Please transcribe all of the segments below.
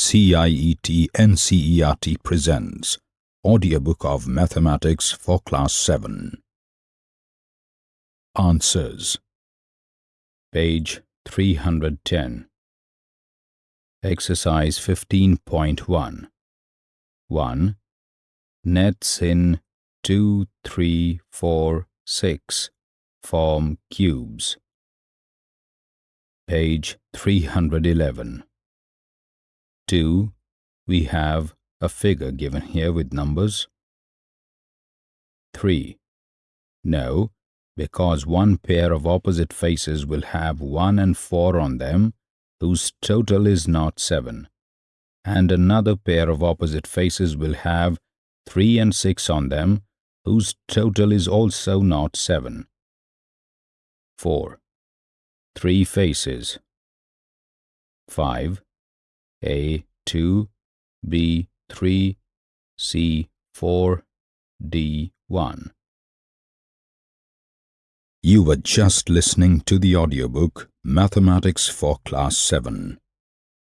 CIET NCERT presents Audiobook of Mathematics for Class 7 Answers. Page 310 Exercise 15.1 1. Nets in 2, 3, 4, 6 form cubes. Page 311 2. We have a figure given here with numbers. 3. No, because one pair of opposite faces will have 1 and 4 on them, whose total is not 7, and another pair of opposite faces will have 3 and 6 on them, whose total is also not 7. 4. Three faces. 5. A2, B3, C4, D1. You were just listening to the audiobook Mathematics for Class 7.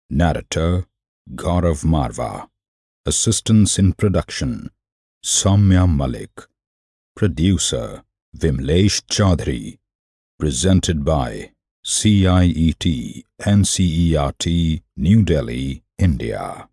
Narrator Gaurav Marva. Assistance in production Soumya Malik. Producer Vimlesh Chaudhary. Presented by CIET NCERT New Delhi, India.